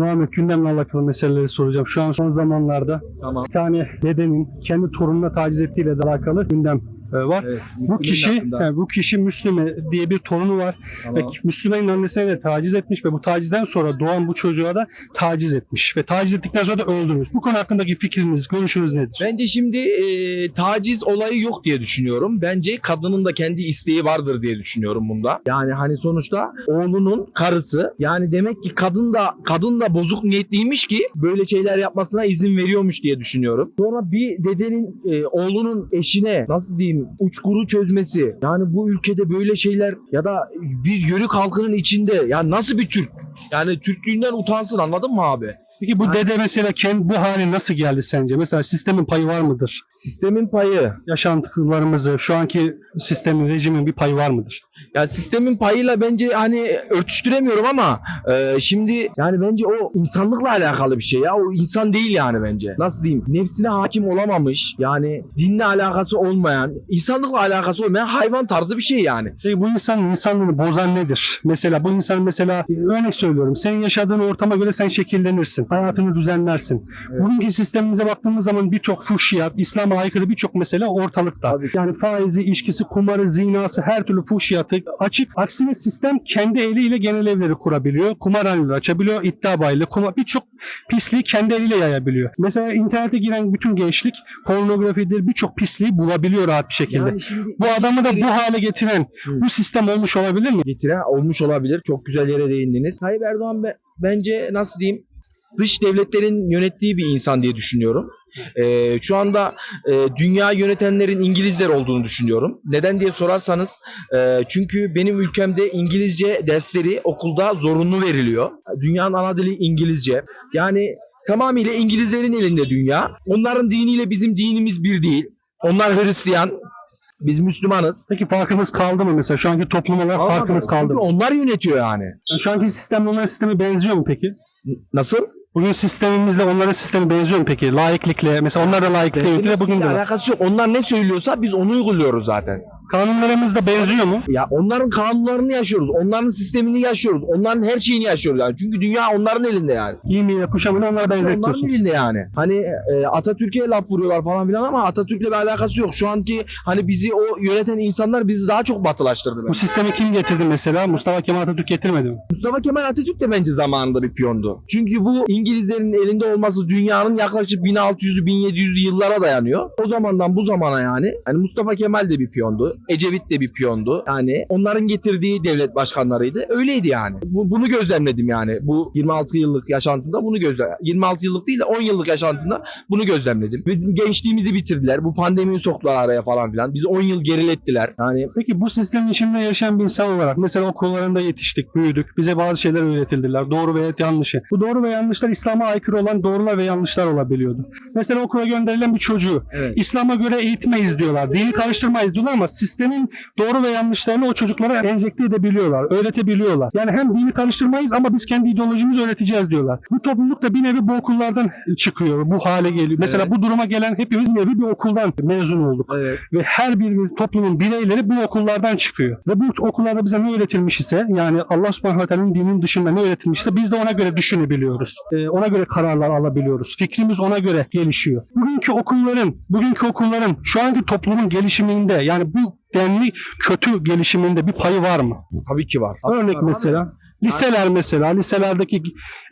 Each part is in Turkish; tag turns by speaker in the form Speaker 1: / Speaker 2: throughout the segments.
Speaker 1: Muhammed gündemle alakalı meseleleri soracağım. Şu an son zamanlarda
Speaker 2: Tamam.
Speaker 1: bir tane dedenin kendi torununa taciz ettiğiyle de alakalı gündem var.
Speaker 2: Evet.
Speaker 1: Bu kişi,
Speaker 2: hakkında.
Speaker 1: yani bu kişi Müslüme diye bir torunu var
Speaker 2: Tamam.
Speaker 1: Müslümanın annesine de taciz etmiş ve bu tacizden sonra doğan bu çocuğa da taciz etmiş ve taciz ettikten sonra da öldürmüş. Bu konu hakkındaki fikriniz, görüşünüz nedir?
Speaker 2: Bence şimdi e, taciz olayı yok diye düşünüyorum. Bence kadının da kendi isteği vardır diye düşünüyorum bunda. Yani hani sonuçta oğlunun karısı yani demek ki kadın da kadın da bozuk niyetliymiş ki böyle şeyler yapmasına izin veriyormuş diye düşünüyorum. Sonra bir dedenin e, oğlunun eşine nasıl diyeyim uçkuru çözmesi. Yani bu ülkede böyle şeyler ya da bir yörük halkının içinde yani nasıl bir Türk? Yani Türklüğünden utansın anladın mı abi?
Speaker 1: Peki bu dede mesela kendi bu hale nasıl geldi sence? Mesela sistemin payı var mıdır?
Speaker 2: Sistemin payı
Speaker 1: Yaşantılarımızı, şu anki sistemin, rejimin bir payı var mıdır?
Speaker 2: Ya sistemin payıyla bence hani örtüştüremiyorum ama e, şimdi yani bence o insanlıkla alakalı bir şey ya. O insan değil yani bence. Nasıl diyeyim? Nefsine hakim olamamış. Yani dinle alakası olmayan, insanlıkla alakası olmayan hayvan tarzı bir şey yani.
Speaker 1: Peki bu insanın insanlığını bozan nedir? Mesela bu insan mesela e, örnek söylüyorum. Senin yaşadığın ortama göre sen şekillenirsin. Hayatını düzenlersin.
Speaker 2: Evet.
Speaker 1: Bugünkü sistemimize baktığımız zaman birçok fuhşiyat, İslam'a aykırı birçok mesele ortalıkta.
Speaker 2: Tabii.
Speaker 1: Yani faizi, içkisi, kumarı, zinası, her türlü fuhşiyatı açık. Aksine sistem kendi eliyle genel evleri kurabiliyor. Kumarhaneleri açabiliyor. iddia bayiyle, kumar birçok pisliği kendi eliyle yayabiliyor. Mesela internete giren bütün gençlik pornografidir birçok pisliği bulabiliyor rahat bir şekilde.
Speaker 2: Yani şimdi
Speaker 1: Bu adamı da bu hale getiren
Speaker 2: Hı.
Speaker 1: bu sistem olmuş olabilir mi?
Speaker 2: getiren olmuş olabilir. Çok güzel yere değindiniz. Tayyip Erdoğan be- bence nasıl diyeyim dış devletlerin yönettiği bir insan diye düşünüyorum. Ee, şu anda e, dünya yönetenlerin İngilizler olduğunu düşünüyorum. Neden diye sorarsanız e, çünkü benim ülkemde İngilizce dersleri okulda zorunlu veriliyor. Dünyanın ana dili İngilizce. Yani tamamıyla İngilizlerin elinde dünya. Onların diniyle bizim dinimiz bir değil. Onlar Hristiyan, biz Müslümanız.
Speaker 1: Peki farkınız kaldı mı mesela? Şu anki toplum olarak farkınız kaldı mı?
Speaker 2: Onlar yönetiyor yani.
Speaker 1: Yani Şu anki sistemle onların sistemi benziyor mu peki?
Speaker 2: Nasıl?
Speaker 1: Bugün sistemimizle onların sistemi benziyor mu peki? Laiklikle mesela onlar da laiklikle yönetiyor bugün de. var.
Speaker 2: alakası yok. Onlar ne söylüyorsa biz onu uyguluyoruz zaten.
Speaker 1: Kanunlarımız da benziyor mu?
Speaker 2: Ya onların kanunlarını yaşıyoruz. Onların sistemini yaşıyoruz. Onların her şeyini yaşıyoruz yani. Çünkü dünya onların elinde yani.
Speaker 1: Giyimiyle kuşamını onlara
Speaker 2: Onların
Speaker 1: benzetiyorsun.
Speaker 2: elinde yani. Hani e, Atatürk'e laf vuruyorlar falan filan ama Atatürk'le bir alakası yok. Şu anki hani bizi o yöneten insanlar bizi daha çok batılaştırdı.
Speaker 1: Bu sistemi kim getirdi mesela? Mustafa Kemal Atatürk getirmedi mi?
Speaker 2: Mustafa Kemal Atatürk de bence zamanında bir piyondu. Çünkü bu İngilizlerin elinde olması dünyanın yaklaşık 1600'lü 1700'lü yıllara dayanıyor. O zamandan bu zamana yani. Hani Mustafa Kemal de bir piyondu. Ecevit de bir piyondu. Yani onların getirdiği devlet başkanlarıydı. Öyleydi yani. Bu, bunu gözlemledim yani. Bu 26 yıllık yaşantımda bunu gözlem 26 yıllık değil de 10 yıllık yaşantımda bunu gözlemledim. Bizim gençliğimizi bitirdiler. Bu pandemiyi soktular araya falan filan. Bizi 10 yıl gerilettiler. Yani
Speaker 1: Peki bu sistemin içinde yaşayan bir insan olarak mesela okullarında yetiştik, büyüdük. Bize bazı şeyler öğretildiler. Doğru veya yanlışı. Bu doğru ve yanlışlar İslam'a aykırı olan doğrular ve yanlışlar olabiliyordu. Mesela okula gönderilen bir çocuğu
Speaker 2: evet.
Speaker 1: İslam'a göre eğitmeyiz diyorlar. Dini karıştırmayız diyorlar ama sistemin doğru ve yanlışlarını o çocuklara enjekte edebiliyorlar, öğretebiliyorlar. Yani hem dini karıştırmayız ama biz kendi ideolojimizi öğreteceğiz diyorlar. Bu topluluk da bir nevi bu okullardan çıkıyor, bu hale geliyor. Mesela
Speaker 2: Evet.
Speaker 1: bu duruma gelen hepimiz bir nevi bir okuldan mezun olduk.
Speaker 2: Evet.
Speaker 1: Ve her bir toplumun bireyleri bu okullardan çıkıyor. Ve bu okullarda bize ne öğretilmiş ise yani Allah subhanahu teala'nın dininin dışında ne öğretilmişse biz de ona göre düşünebiliyoruz. Ee, ona göre kararlar alabiliyoruz. Fikrimiz ona göre gelişiyor. Bugünkü okulların, bugünkü okulların şu anki toplumun gelişiminde yani bu denli kötü gelişiminde bir payı var mı?
Speaker 2: Tabii ki var.
Speaker 1: Örnek
Speaker 2: Tabii.
Speaker 1: mesela liseler mesela liselerdeki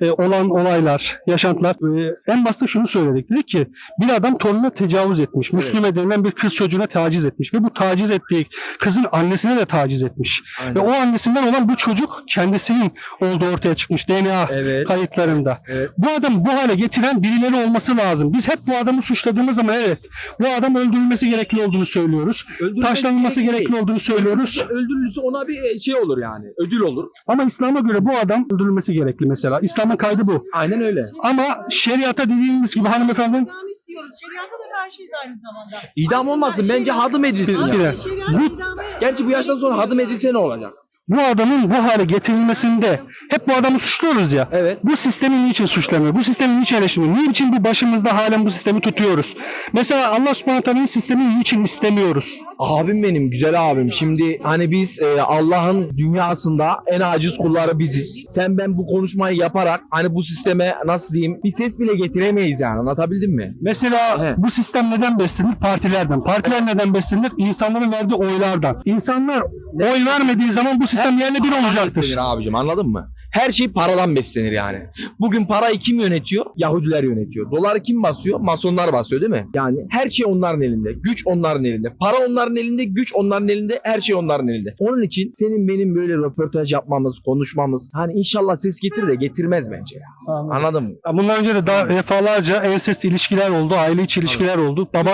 Speaker 1: e, olan olaylar, yaşantılar e, en başta şunu söyledik. Dedik ki bir adam torununa tecavüz etmiş. Müslüme denilen bir kız çocuğuna taciz etmiş ve bu taciz ettiği kızın annesine de taciz etmiş.
Speaker 2: Aynen.
Speaker 1: Ve o annesinden olan bu çocuk kendisinin olduğu ortaya çıkmış DNA
Speaker 2: Evet.
Speaker 1: kayıtlarında.
Speaker 2: Evet.
Speaker 1: Bu adam bu hale getiren birileri olması lazım. Biz hep bu adamı suçladığımız zaman evet bu adam öldürülmesi gerekli olduğunu söylüyoruz.
Speaker 2: Öldürülmesi
Speaker 1: Taşlanılması
Speaker 2: gerekli
Speaker 1: gerekli olduğunu söylüyoruz.
Speaker 2: Öldürülürse ona bir şey olur yani. Ödül olur.
Speaker 1: Ama İslam'a göre bu adam öldürülmesi gerekli mesela. İslam'ın kaydı bu.
Speaker 2: Aynen öyle.
Speaker 1: Ama şeriata dediğimiz gibi hanımefendi
Speaker 3: İdam istiyoruz. Şeriata da karşıyız aynı zamanda.
Speaker 2: İdam olmasın. Bence hadım edilsin ya.
Speaker 1: Bu-
Speaker 2: Gerçi bu yaştan sonra hadım edilse ne olacak?
Speaker 1: Bu adamın bu hale getirilmesinde hep bu adamı suçluyoruz ya.
Speaker 2: Evet.
Speaker 1: Bu sistemi niçin suçlamıyor? Bu sistemi niçin eleştirmiyor? Niçin bu başımızda halen bu sistemi tutuyoruz? Mesela Allah subhanahu teala'nın sistemini niçin istemiyoruz?
Speaker 2: Abim benim, güzel abim. Şimdi hani biz e, Allah'ın dünyasında en aciz kulları biziz. Sen ben bu konuşmayı yaparak hani bu sisteme nasıl diyeyim bir ses bile getiremeyiz yani anlatabildim mi?
Speaker 1: Mesela
Speaker 2: Evet.
Speaker 1: bu sistem neden beslenir? Partilerden. Partiler neden beslenir? İnsanların verdiği oylardan. İnsanlar oy vermediği zaman bu sistem yerle bir olacaktır.
Speaker 2: Abicim anladın mı? Her şey paradan beslenir yani. Bugün parayı kim yönetiyor? Yahudiler yönetiyor. Doları kim basıyor? Masonlar basıyor değil mi? Yani her şey onların elinde. Güç onların elinde. Para onların elinde, güç onların elinde, her şey onların elinde. Onun için senin benim böyle röportaj yapmamız, konuşmamız hani inşallah ses getirir de getirmez bence ya. Anladın mı?
Speaker 1: Ya Bundan önce de daha defalarca ensest ilişkiler oldu, aile içi ilişkiler oldu. Baba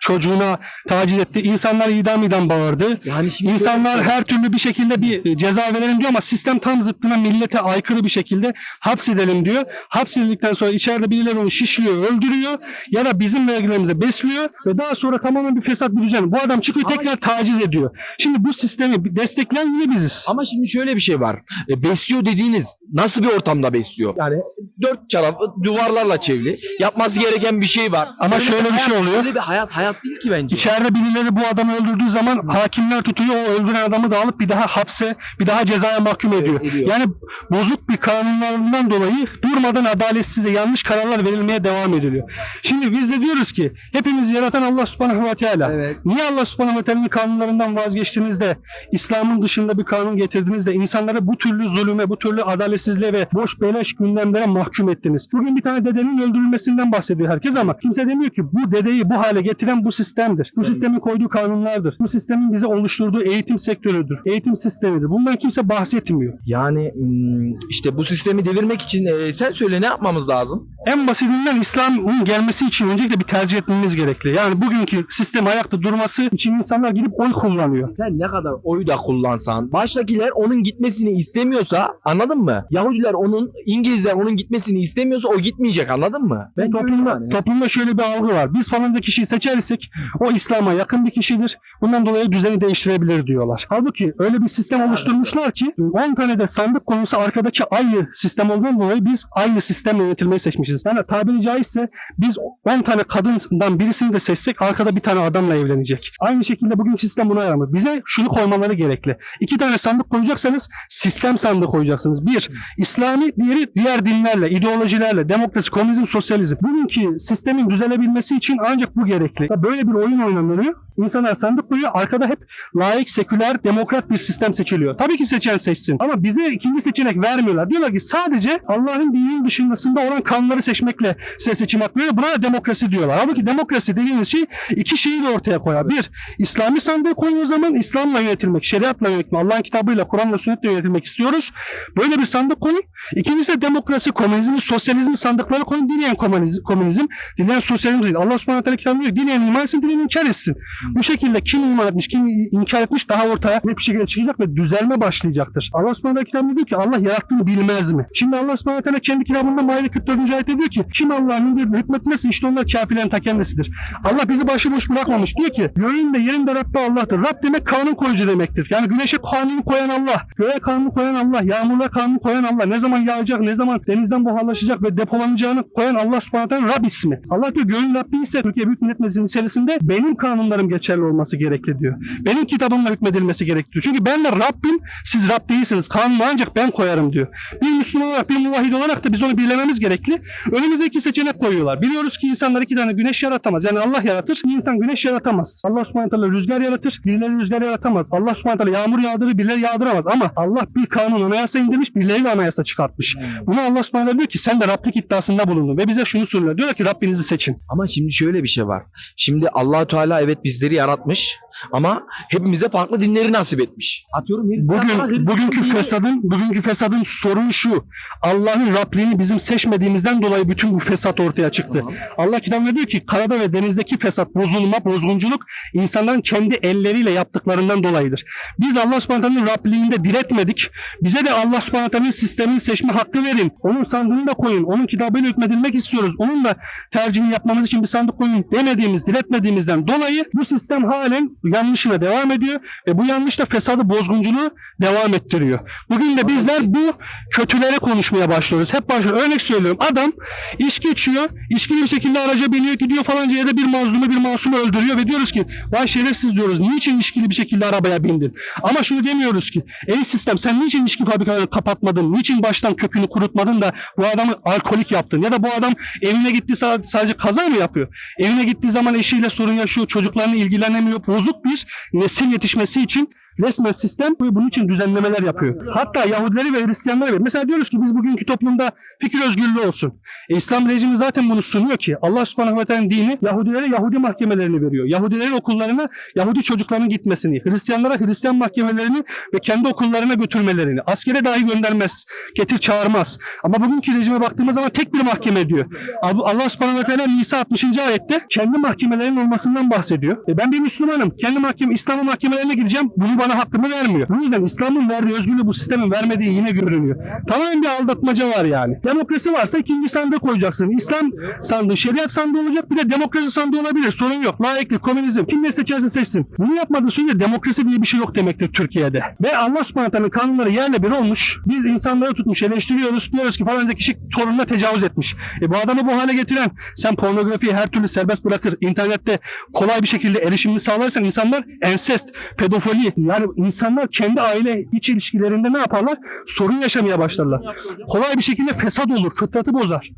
Speaker 1: çocuğuna taciz etti. İnsanlar idam idam bağırdı.
Speaker 2: Yani şimdi
Speaker 1: İnsanlar her türlü bir şekilde bir e, ceza verelim diyor ama sistem tam zıttına millete aykırı bir şekilde hapsedelim diyor. Hapsedildikten sonra içeride birileri onu şişliyor, öldürüyor ya da bizim vergilerimize besliyor ve daha sonra tamamen bir fesat bir düzen. Bu adam çıkıyor
Speaker 2: Ama-
Speaker 1: tekrar taciz ediyor. Şimdi bu sistemi destekleyen yine biziz.
Speaker 2: Ama şimdi şöyle bir şey var. E, besliyor dediğiniz nasıl bir ortamda besliyor? Yani dört tarafı duvarlarla çevrili. Yapması gereken bir şey var.
Speaker 1: Ama
Speaker 2: Öyle
Speaker 1: şöyle bir
Speaker 2: hayat-
Speaker 1: şey oluyor.
Speaker 2: Öyle bir hayat hayat değil ki bence.
Speaker 1: İçeride birileri bu adamı öldürdüğü zaman hakimler tutuyor o öldüren adamı da alıp bir daha hapse bir daha cezaya mahkum ediyor.
Speaker 2: ediyor.
Speaker 1: Yani bozuk bir kanunlarından dolayı durmadan adaletsiz ve yanlış kararlar verilmeye devam ediliyor. Şimdi biz de diyoruz ki hepimizi yaratan Allah subhanahu ve teala.
Speaker 2: Evet.
Speaker 1: Niye Allah subhanahu ve teala'nın kanunlarından vazgeçtiğinizde İslam'ın dışında bir kanun getirdiğinizde insanları bu türlü zulüme, bu türlü adaletsizliğe ve boş beleş gündemlere mahkum ettiniz. Bugün bir tane dedenin öldürülmesinden bahsediyor herkes ama kimse demiyor ki bu dedeyi bu hale getiren bu sistemdir. Bu sistemin koyduğu kanunlardır. Bu sistemin bize oluşturduğu eğitim sektörüdür. Eğitim sistemidir. Bundan kimse bahsetmiyor.
Speaker 2: Yani hmm, işte bu sistemi devirmek için e, sen söyle ne yapmamız lazım?
Speaker 1: En basitinden İslam'ın gelmesi için öncelikle bir tercih etmemiz gerekli. Yani bugünkü sistem ayakta durması için insanlar gidip oy kullanıyor.
Speaker 2: Sen ne kadar oyu da kullansan, baştakiler onun gitmesini istemiyorsa, anladın mı? Yahudiler onun, İngilizler onun gitmesini istemiyorsa o gitmeyecek, anladın mı? Ben
Speaker 1: toplumda,
Speaker 2: yani.
Speaker 1: toplumda şöyle bir algı var. Biz falanca kişiyi seçersek o İslam'a yakın bir kişidir. Bundan dolayı düzeni değiştirebilir diyorlar. Halbuki öyle bir sistem oluşturmuşlar ki 10 tane de sandık konusu arkadaki aynı sistem olduğundan dolayı biz aynı sistemle yönetilmeyi seçmişiz. Yani tabiri caizse biz 10 tane kadından birisini de seçsek arkada bir tane adamla evlenecek. Aynı şekilde bugünkü sistem buna yaramıyor. Bize şunu koymaları gerekli. İki tane sandık koyacaksanız sistem sandığı koyacaksınız. Bir, İslami, diğeri diğer dinlerle, ideolojilerle, demokrasi, komünizm, sosyalizm. Bugünkü sistemin düzelebilmesi için ancak bu gerekli. Böyle bir oyun oynanıyor. İnsanlar sandık koyuyor. Arkada hep layık, seküler, demokrat bir sistem seçiliyor. Tabii ki seçen seçsin. Ama bize ikinci seçenek vermiyorlar. Diyorlar ki sadece Allah'ın dininin dışındasında olan kanunları seçmekle size seçim hakkı. Buna da demokrasi diyorlar. Halbuki demokrasi dediğiniz şey iki şeyi de ortaya koyar. Bir, İslami sandığı koyun o zaman İslam'la yönetilmek, şeriatla yönetmek, Allah'ın kitabıyla, Kur'an'la, sünnetle yönetilmek istiyoruz. Böyle bir sandık koyun. İkincisi de demokrasi, komünizm, sosyalizm sandıkları koyun. Dileyen komünizm, komünizm dileyen sosyalizm değil. Allah subhanahu teala kitabında diyor. Dileyen iman etsin, dileyen inkar etsin. Bu şekilde kim iman etmiş, kim inkar etmiş daha ortaya net bir şekilde çıkacak ve düzelme başlayacaktır. Allah subhanahu kitabında diyor ki Allah yarattığını bilmez mi? Şimdi Allah subhanahu teala kendi kitabında Maide 44. ayette diyor ki kim Allah'ın indirdiğine hükmetmezse işte onlar kafirlerin ta kendisidir. Allah bizi başıboş bırakmamış. Diyor ki göğün de yerin de Rabbi Allah'tır. Rab demek kanun koyucu demektir. Yani güneşe kanunu koyan Allah, göğe kanunu koyan Allah, yağmurla kanunu koyan Allah, ne zaman yağacak, ne zaman denizden buharlaşacak ve depolanacağını koyan Allah subhanahu teala Rab ismi. Allah diyor göğün Rabbi ise Türkiye Büyük Millet Meclisi'nin içerisinde benim kanunlarım geçerli olması gerekli diyor. Benim kitabımla hükmedilmesi gerekli diyor. Çünkü ben de Rabbim, siz Rab değilsiniz. Kanunu ancak ben koyarım diyor. Bir Müslüman olarak, bir muvahhid olarak da biz onu bilememiz gerekli. Önümüze iki seçenek koyuyorlar. Biliyoruz ki insanlar iki tane güneş yaratamaz. Yani Allah yaratır, insan güneş yaratamaz. Allah subhanahu teala rüzgar yaratır, birileri rüzgar yaratamaz. Allah subhanahu teala yağmur yağdırır, birileri yağdıramaz. Ama Allah bir kanun anayasa indirmiş, birileri de anayasa çıkartmış. Bunu Allah subhanahu teala diyor ki sen de Rablik iddiasında bulundun. Ve bize şunu söylüyor. Diyor ki Rabbinizi seçin.
Speaker 2: Ama şimdi şöyle bir şey var. Şimdi allah Teala evet bizleri yaratmış ama hepimize farklı dinleri nasip etmiş. Atıyorum
Speaker 1: Bugün bugünkü
Speaker 2: dini-
Speaker 1: fesadın bugünkü fesadın sorunu şu. Allah'ın Rabliğini bizim seçmediğimizden dolayı bütün bu fesat ortaya çıktı.
Speaker 2: Tamam.
Speaker 1: Allah kitabında diyor ki karada ve denizdeki fesat, bozulma, bozgunculuk insanların kendi elleriyle yaptıklarından dolayıdır. Biz Allah subhanahu teala'nın Rabliğinde diretmedik. Bize de Allah subhanahu teala'nın sistemini seçme hakkı verin. Onun sandığını da koyun. Onun kitabıyla hükmedilmek istiyoruz. Onun da tercihini yapmamız için bir sandık koyun demediğimiz, diretmediğimizden dolayı bu sistem sistem halen yanlışına devam ediyor ve bu yanlış da fesadı bozgunculuğu devam ettiriyor. Bugün de bizler bu kötüleri konuşmaya başlıyoruz. Hep başlıyoruz. Örnek söylüyorum. Adam içki içiyor. içkili bir şekilde araca biniyor. Gidiyor falanca yerde bir mazlumu bir masumu öldürüyor ve diyoruz ki vay şerefsiz diyoruz. Niçin içkili bir şekilde arabaya bindin? Ama şunu demiyoruz ki ey sistem sen niçin içki fabrikalarını kapatmadın? Niçin baştan kökünü kurutmadın da bu adamı alkolik yaptın? Ya da bu adam evine gitti sa- sadece kaza mı yapıyor? Evine gittiği zaman eşiyle sorun yaşıyor. Çocuklarla ilgilenemiyor. Bozuk bir nesil yetişmesi için resmen sistem bunun için düzenlemeler yapıyor. Hatta Yahudileri ve Hristiyanları ver. Mesela diyoruz ki biz bugünkü toplumda fikir özgürlüğü olsun. E, İslam rejimi zaten bunu sunuyor ki Allah subhanahu ve teala dini Yahudilere Yahudi mahkemelerini veriyor. Yahudilerin okullarına Yahudi çocukların gitmesini, Hristiyanlara Hristiyan mahkemelerini ve kendi okullarına götürmelerini, askere dahi göndermez, getir çağırmaz. Ama bugünkü rejime baktığımız zaman tek bir mahkeme diyor. Allah subhanahu ve teala Nisa 60. ayette kendi mahkemelerinin olmasından bahsediyor. E ben bir Müslümanım. Kendi mahkeme, İslam'ın mahkemelerine gideceğim. Bunu bana hakkımı vermiyor. Bu yüzden İslam'ın verdiği özgürlüğü bu sistemin vermediği yine görünüyor. Tamamen bir aldatmaca var yani. Demokrasi varsa ikinci sandığı koyacaksın. İslam sandığı, şeriat sandığı olacak. Bir de demokrasi sandığı olabilir. Sorun yok. Laiklik, komünizm. Kim ne seçerse seçsin. Bunu yapmadığı sürece demokrasi diye bir şey yok demektir Türkiye'de. Ve Allah subhanahu kanunları yerle bir olmuş. Biz insanları tutmuş, eleştiriyoruz. Diyoruz ki falanca kişi torununa tecavüz etmiş. E bu adamı bu hale getiren sen pornografiyi her türlü serbest bırakır. internette kolay bir şekilde erişimini sağlarsan insanlar ensest, pedofili yani insanlar kendi aile iç ilişkilerinde ne yaparlar? Sorun yaşamaya başlarlar. Kolay bir şekilde fesat olur, fıtratı bozar.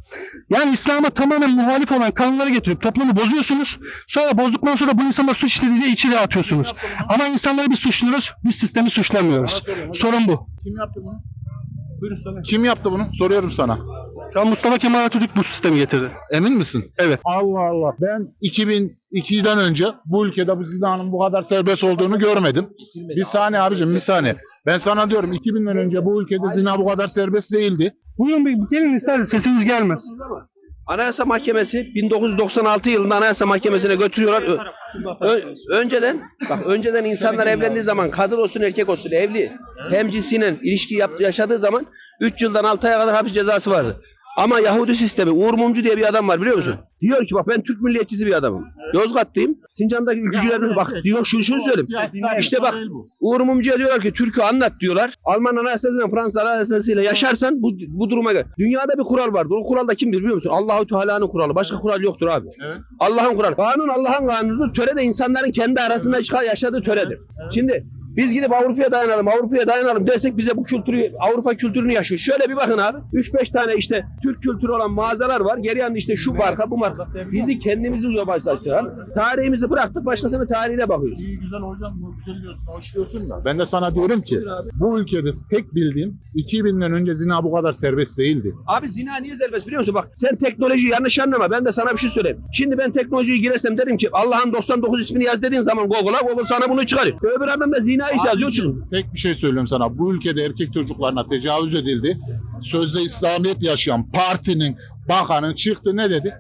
Speaker 1: Yani İslam'a tamamen muhalif olan kanunları getirip toplumu bozuyorsunuz. Sonra bozduktan sonra bu insanlar suç işlediği diye içeri atıyorsunuz. Ama insanları biz suçluyoruz, biz sistemi suçlamıyoruz. Sorun bu.
Speaker 4: Kim yaptı bunu? Kim yaptı bunu? Soruyorum sana.
Speaker 1: Şu an Mustafa Kemal Atatürk bu sistemi getirdi.
Speaker 4: Emin misin?
Speaker 1: Evet.
Speaker 4: Allah Allah. Ben 2002'den önce bu ülkede bu zinanın bu kadar serbest olduğunu görmedim. Bir saniye abicim bir saniye. Ben sana diyorum 2000'den önce bu ülkede zina bu kadar serbest değildi.
Speaker 1: Buyurun bir gelin isterseniz sesiniz gelmez.
Speaker 5: Anayasa Mahkemesi 1996 yılında Anayasa Mahkemesi'ne götürüyorlar. Ö- ö- önceden bak önceden insanlar evlendiği zaman kadın olsun erkek olsun evli hem cinsiyle ilişki yaptı, yaşadığı zaman 3 yıldan 6 aya kadar hapis cezası vardı. Ama Yahudi sistemi Uğur Mumcu diye bir adam var biliyor musun? Diyor ki bak ben Türk milliyetçisi bir adamım. Yozgat'tayım. Sincan'daki ülkücülerden bak diyor şunu şunu söyleyeyim. İşte bak Uğur Mumcu'ya diyorlar ki Türk'ü anlat diyorlar. Alman anayasasıyla Fransız anayasasıyla yaşarsan bu, bu duruma gel. Dünyada bir kural vardır. O kural da kimdir biliyor musun? Allahu Teala'nın kuralı. Başka kural yoktur abi.
Speaker 4: Evet.
Speaker 5: Allah'ın kuralı. Kanun Allah'ın kanunudur. Töre de insanların kendi arasında çıkan yaşadığı töredir. Şimdi biz gidip Avrupa'ya dayanalım, Avrupa'ya dayanalım dersek bize bu kültürü, Avrupa kültürünü yaşıyor. Şöyle bir bakın abi. 3-5 tane işte Türk kültürü olan mağazalar var. Geri yanında işte şu marka, bu marka. Bizi kendimizi uzaklaştıran. Tarihimizi bıraktık, başkasının tarihine bakıyoruz.
Speaker 4: İyi güzel hocam, güzel diyorsun, hoş diyorsun da. Ben de sana diyorum ki bu ülkede tek bildiğim 2000'den önce zina bu kadar serbest değildi.
Speaker 5: Abi zina niye serbest biliyor musun? Bak sen teknolojiyi yanlış anlama. Ben de sana bir şey söyleyeyim. Şimdi ben teknolojiyi girersem derim ki Allah'ın 99 ismini yaz dediğin zaman Google'a Google sana bunu çıkarıyor. Öbür adam da zina iş yazıyor çünkü.
Speaker 4: Tek bir şey söylüyorum sana. Bu ülkede erkek çocuklarına tecavüz edildi. Sözde İslamiyet yaşayan partinin bakanı çıktı ne dedi?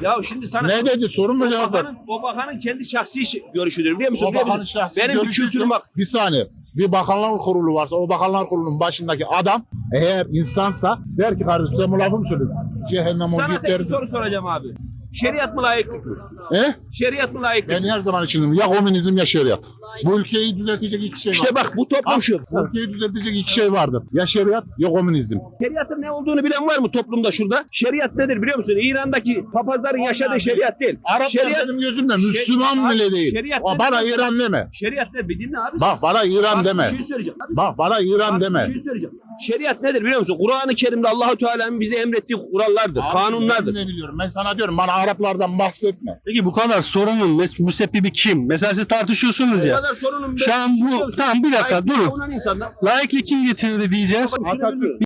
Speaker 5: Ya şimdi sana
Speaker 4: Ne dedi? Sorun mu cevap ver?
Speaker 5: bakanın, o bakanın kendi şahsi görüşüdür biliyor musun?
Speaker 4: O bakanın
Speaker 5: musun?
Speaker 4: şahsi
Speaker 5: Benim bir
Speaker 4: görüşü
Speaker 5: kültürüm bak.
Speaker 4: Bir saniye. Bir bakanlar kurulu varsa o bakanlar kurulunun başındaki adam eğer insansa der ki kardeşim sen bu lafı mı söyledin? Cehennem o
Speaker 5: Sana tek bir soru soracağım abi. Şeriat mı layıklık mı?
Speaker 4: E?
Speaker 5: Şeriat mı layıklık
Speaker 4: Ben
Speaker 5: mı?
Speaker 4: her zaman için ya komünizm ya şeriat. Bu ülkeyi düzeltecek iki şey
Speaker 5: İşte
Speaker 4: var.
Speaker 5: bak bu toplum şu.
Speaker 4: Bu ülkeyi düzeltecek iki şey vardır. Ya şeriat ya komünizm.
Speaker 5: Şeriatın ne olduğunu bilen var mı toplumda şurada? Şeriat nedir biliyor musun? İran'daki papazların yaşadığı şeriat değil.
Speaker 4: Araplar
Speaker 5: Şeriat,
Speaker 4: benim gözümde Müslüman
Speaker 5: Şer-
Speaker 4: bile değil.
Speaker 5: Şeriat
Speaker 4: Aa, Bana? İran deme.
Speaker 5: şeriat ne? Bir dinle abi.
Speaker 4: Bak bana İran
Speaker 5: Bak,
Speaker 4: deme.
Speaker 5: Bir şey söyleyeceğim. Abi,
Speaker 4: Bak bana İran
Speaker 5: bak,
Speaker 4: deme.
Speaker 5: Bir şey söyleyeceğim. Şeriat nedir biliyor musun? Kur'an-ı Kerim'de Allahu Teala'nın bize emrettiği kurallardır,
Speaker 4: Abi,
Speaker 5: kanunlardır.
Speaker 4: Ben de biliyorum. Ben sana diyorum bana Araplardan bahsetme.
Speaker 1: Peki bu kadar sorunun müsebbibi kim? Mesela siz tartışıyorsunuz
Speaker 5: Bu
Speaker 1: ya.
Speaker 5: kadar sorunun
Speaker 1: Şu an bu- tamam, bir dakika, durun. Laiklik kim getirdi diyeceğiz.
Speaker 4: Atatürk.